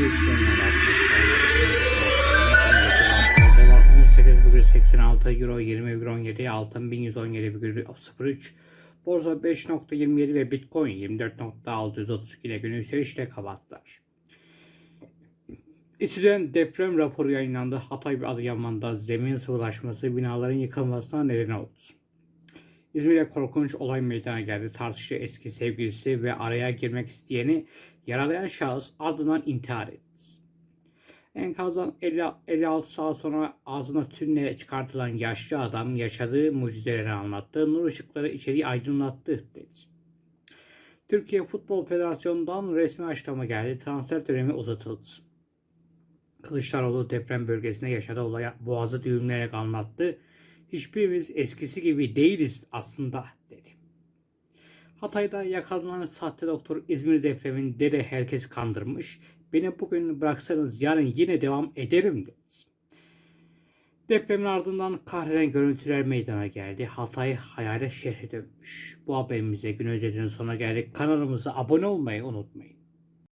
yükselmiyor arkadaşlar. Dolar 18,86 Euro 20,17 Altın 1117,03 Borsa 5.27 ve Bitcoin 24.632 ile günü yükselişle kapattılar. İTÜ'den deprem raporu yayınlandı. Hatay ve Adıyaman'da zemin sıvılaşması binaların yıkılmasına neden oldu. İzmir'de korkunç olay meydana geldi. Tartışlı eski sevgilisi ve araya girmek isteyeni yaralayan şahıs ardından intihar etti. Enkazdan 50, 56 saat sonra ağzına tünle çıkartılan yaşlı adam yaşadığı mucizeleri anlattı. Nur ışıkları içeriği aydınlattı dedi. Türkiye Futbol Federasyonu'ndan resmi açıklama geldi. Transfer dönemi uzatıldı. Kılıçdaroğlu deprem bölgesinde yaşadığı olaya boğazı düğümleyerek anlattı. Hiçbirimiz eskisi gibi değiliz aslında dedi. Hatay'da yakalanan sahte doktor İzmir depreminde de herkes kandırmış. Beni bugün bıraksanız yarın yine devam ederim dedi. Depremin ardından kahreden görüntüler meydana geldi. Hatay hayalet şehre dönmüş. Bu haberimize gün özetinin sonuna geldik. Kanalımıza abone olmayı unutmayın.